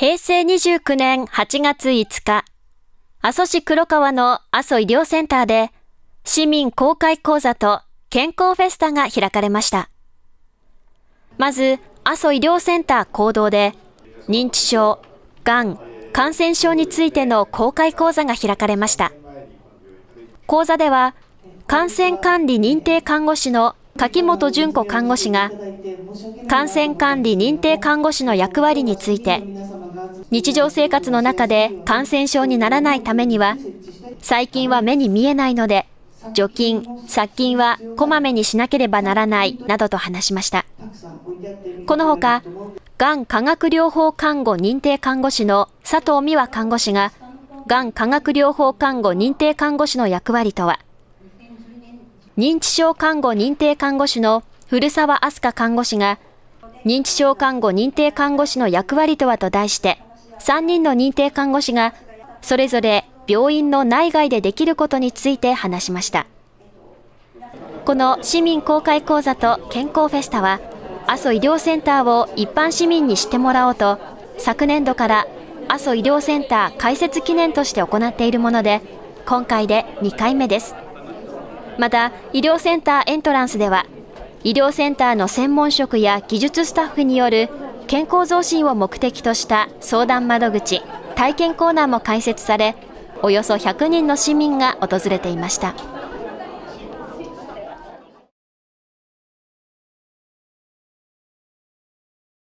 平成29年8月5日、阿蘇市黒川の阿蘇医療センターで、市民公開講座と健康フェスタが開かれました。まず、阿蘇医療センター行動で、認知症、がん、感染症についての公開講座が開かれました。講座では、感染管理認定看護師の柿本純子看護師が、感染管理認定看護師の役割について、日常生活の中で感染症にならないためには、最近は目に見えないので、除菌、殺菌はこまめにしなければならないなどと話しました。このほか、がん化学療法看護認定看護師の佐藤美和看護師が、がん化学療法看護認定看護師の役割とは、認知症看護認定看護師の古澤飛鳥看護師が、認知症看護認定看護師の役割とはと題して、3人の認定看護師が、それぞれ病院の内外でできることについて話しました。この市民公開講座と健康フェスタは、阿蘇医療センターを一般市民に知ってもらおうと、昨年度から阿蘇医療センター開設記念として行っているもので、今回で2回目です。また、医療センターエントランスでは、医療センターの専門職や技術スタッフによる健康増進を目的とした相談窓口、体験コーナーも開設され、およそ100人の市民が訪れていました。